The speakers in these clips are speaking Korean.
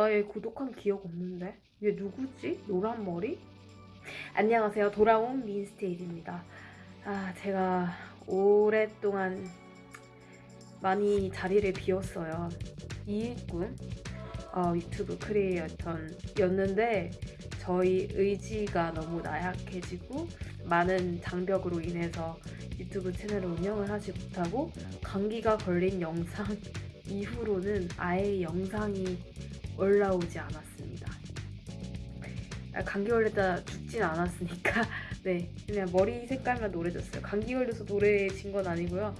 나의 구독한 기억 없는데? 얘 누구지? 노란 머리? 안녕하세요. 돌아온 민스테이지입니다. 아, 제가 오랫동안 많이 자리를 비웠어요. 이익군 어, 유튜브 크리에이터였는데 저희 의지가 너무 나약해지고 많은 장벽으로 인해서 유튜브 채널을 운영을 하지 못하고 감기가 걸린 영상 이후로는 아예 영상이 올라오지 않았습니다. 아, 감기 걸렸다 죽진 않았으니까 네 그냥 머리 색깔만 노래졌어요. 감기 걸려서 노래진 건 아니고요.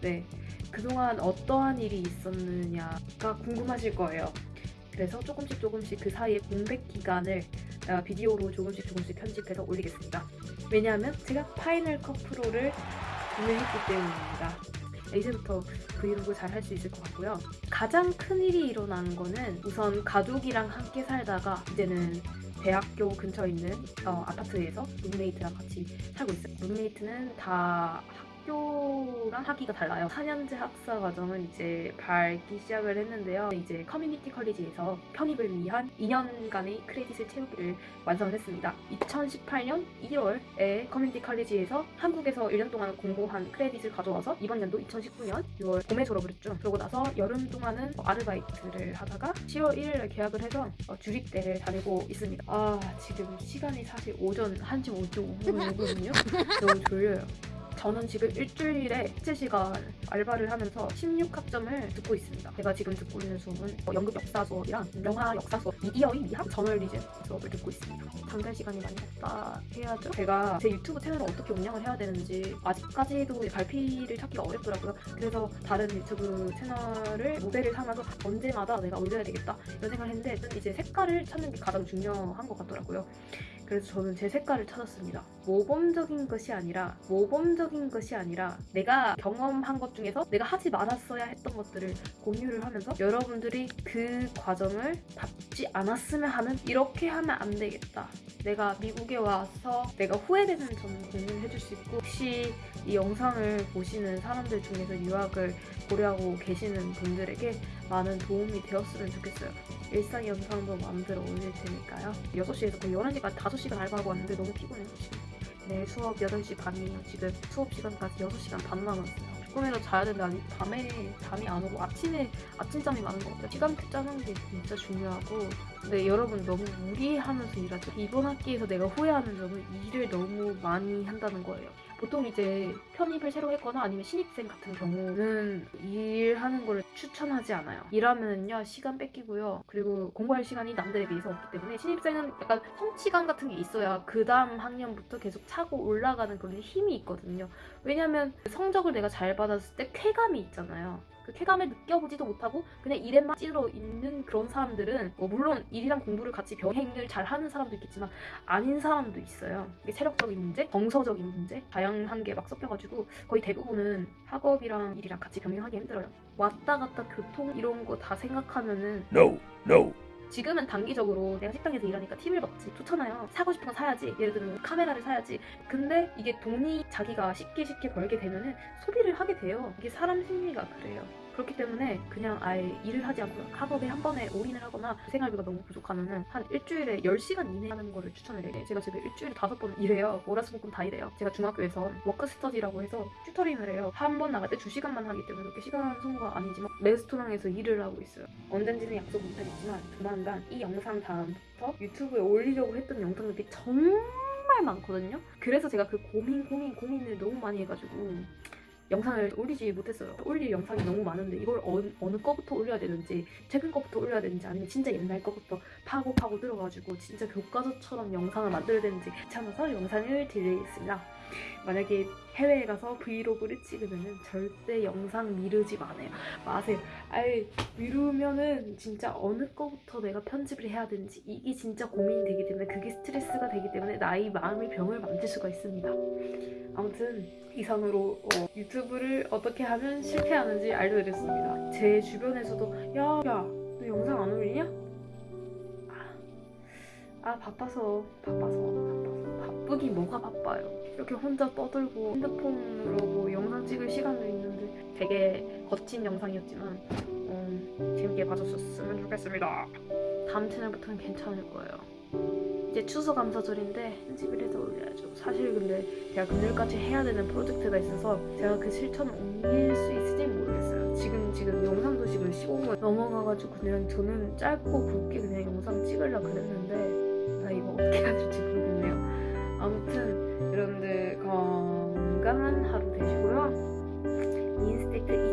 네 그동안 어떠한 일이 있었느냐가 궁금하실 거예요. 그래서 조금씩 조금씩 그 사이에 공백 기간을 어, 비디오로 조금씩 조금씩 편집해서 올리겠습니다. 왜냐하면 제가 Final Cut Pro를 구매했기 때문입니다. 이제부터 브이로그 잘 할 수 있을 것 같고요. 가장 큰 일이 일어난 거는 우선 가족이랑 함께 살다가 이제는 대학교 근처에 있는 어, 아파트에서 룸메이트랑 같이 살고 있어요. 룸메이트는 다 학교랑 학기가 달라요. 4년제 학사 과정을 이제 밟기 시작을 했는데요. 이제 community college에서 편입을 위한 2년간의 credit을 채우기를 완성을 했습니다. 2018년 2월에 community college에서 한국에서 1년 동안 공부한 credit을 가져와서 이번 연도 2019년 6월 봄에 졸업을 했죠. 그러고 나서 여름 동안은 아르바이트를 하다가 10월 1일에 계약을 해서 어, 주립대를 다니고 있습니다. 아 지금 시간이 사실 오전 1시 55분이거든요. 너무 졸려요. 저는 지금 일주일에 7시간 알바를 하면서 16학점을 듣고 있습니다. 제가 지금 듣고 있는 수업은 어, 연극 역사 수업이랑 영화 역사 수업, 미디어의 미학, 저널리즘 수업을 듣고 있습니다. 잠깐 시간이 많이 없다 해야죠. 제가 제 유튜브 채널을 어떻게 운영을 해야 되는지 아직까지도 발피를 찾기가 어렵더라고요. 그래서 다른 유튜브 채널을 모델을 삼아서 언제마다 내가 올려야 되겠다 이런 생각을 했는데 이제 색깔을 찾는 게 가장 중요한 것 같더라고요. 그래서 저는 제 색깔을 찾았습니다. 모범적인 것이 아니라 모범적인 것이 아니라 내가 경험한 것 중에서 내가 하지 말았어야 했던 것들을 공유를 하면서 여러분들이 그 과정을 밟지 않았으면 하는 이렇게 하면 안 되겠다. 내가 미국에 와서 내가 후회되는 점을 공유해 줄 수 있고 혹시 이 영상을 보시는 사람들 중에서 유학을 고려하고 계시는 분들에게 많은 도움이 되었으면 좋겠어요. 일상 영상도 만들어 올릴 테니까요. 6시에서 거의 11시까지 5시간 알바하고 왔는데 너무 피곤해요 지금. 내일 수업 8시 반이에요. 지금 수업 시간까지 6시간 반 남았어요. 조금이라도 자야 아니, 밤에 잠이 안 오고 아침에 아침잠이 많은 것 같아요. 시간표 짜는 게 진짜 중요하고 근데 여러분 너무 무리하면서 일하죠. 이번 학기에서 내가 후회하는 점은 일을 너무 많이 한다는 거예요. 보통 이제 편입을 새로 했거나 아니면 신입생 같은 경우는 일하는 걸 추천하지 않아요. 일하면요 시간 뺏기고요. 그리고 공부할 시간이 남들에 비해서 없기 때문에 신입생은 약간 성취감 같은 게 있어야 그 다음 학년부터 계속 차고 올라가는 그런 힘이 있거든요. 왜냐면 성적을 내가 잘 받았을 때 쾌감이 있잖아요. 그 쾌감을 느껴보지도 못하고 그냥 일에만 찌러 있는 그런 사람들은 뭐 물론 일이랑 공부를 같이 병행을 잘 하는 사람도 있겠지만 아닌 사람도 있어요. 이게 체력적인 문제, 정서적인 문제, 다양한 게 막 섞여가지고 거의 대부분은 학업이랑 일이랑 같이 병행하기 힘들어요. 왔다 갔다 교통 이런 거 다 생각하면은 No, no. 지금은 단기적으로 내가 식당에서 일하니까 팁을 받지 좋잖아요. 사고 싶은 거 사야지. 예를 들면 카메라를 사야지. 근데 이게 돈이 자기가 쉽게 쉽게 벌게 되면은 소비를 하게 돼요. 이게 사람 심리가 그래요 그렇기 때문에 그냥 아예 일을 하지 않고 학업에 한 번에 올인을 하거나 생활비가 너무 부족하면은 한 일주일에 10시간 이내 하는 거를 추천을 해요. 제가 지금 일주일에 다섯 번 일해요. 월화수목금 다 일해요. 제가 중학교에서 워크스터디라고 해서 튜터링을 해요. 한 번 나갈 때 2시간만 하기 때문에 그렇게 시간 소모가 아니지만 레스토랑에서 일을 하고 있어요. 언젠지는 약속 못하겠지만 조만간 이 영상 다음부터 유튜브에 올리려고 했던 영상들이 정말 많거든요. 그래서 제가 그 고민 고민 고민을 너무 많이 해가지고 영상을 올리지 못했어요. 올릴 영상이 너무 많은데 이걸 어느, 어느 거부터 올려야 되는지 최근 거부터 올려야 되는지 아니면 진짜 옛날 거부터 파고 파고 들어가지고 진짜 교과서처럼 영상을 만들어야 되는지 귀찮아서 영상을 딜레이했습니다. 만약에 해외에 가서 브이로그를 찍으면 절대 영상 미루지 마세요. 마세요. 아예 미루면은 진짜 어느 거부터 내가 편집을 해야 되는지 이게 진짜 고민이 되기 때문에 그게 스트레스가 되기 때문에 나의 마음의 병을 만들 수가 있습니다. 아무튼 이상으로 어, 유튜브를 어떻게 하면 실패하는지 알려드렸습니다. 제 주변에서도 야, 야, 너 영상 안 올리냐? 아, 아 바빠서, 바빠서, 바빠서. 바쁘긴 뭐가 바빠요. 이렇게 혼자 떠들고 핸드폰으로 뭐 영상 찍을 시간도 있는데 되게 거친 영상이었지만 어, 재밌게 봐주셨으면 좋겠습니다. 다음 채널부터는 괜찮을 거예요. 이제 추수 감사절인데 편집을 해서 올려야죠. 사실 근데 제가 금요일까지 해야 되는 프로젝트가 있어서 제가 그 실천을 옮길 수 있을지 모르겠어요. 지금 지금 영상도 지금 15분 넘어가가지고 그냥 저는 짧고 굵게 그냥 영상 찍으려 그랬는데 아 이거 어떻게 해야 될지 모르겠네요. 아무튼 여러분들 건강한 하루 되시고요. 말아주세요.